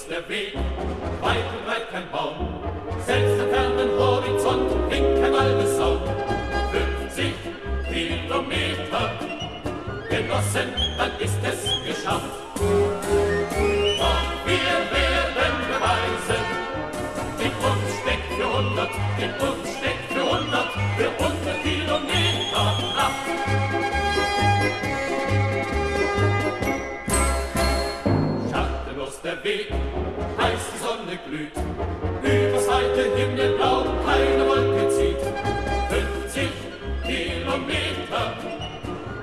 bloß der Weg, weit und breit kein Baum, selbst am fernen Horizont hing kein Waldesau. 50 Kilometer, Genossen, dann ist es gelungen. Schattenlos der Weg, heiß die Sonne glüht, übers weite Himmelblau keine Wolke zieht. 50 Kilometer,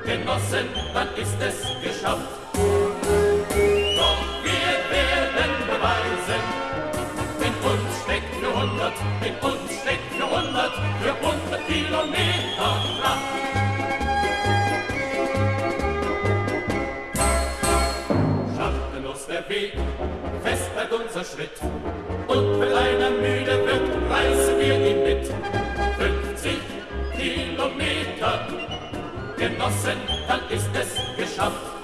Genossen, dann ist es geschafft. Doch wir werden beweisen, in uns steckt für hundert, in uns steckt für hundert, für hundert Kilometer Kraft. Weg, fest bleibt unser Schritt. Und wenn einer müde wird, reißen wir ihn mit. 50 Kilometer, Genossen, dann ist es geschafft.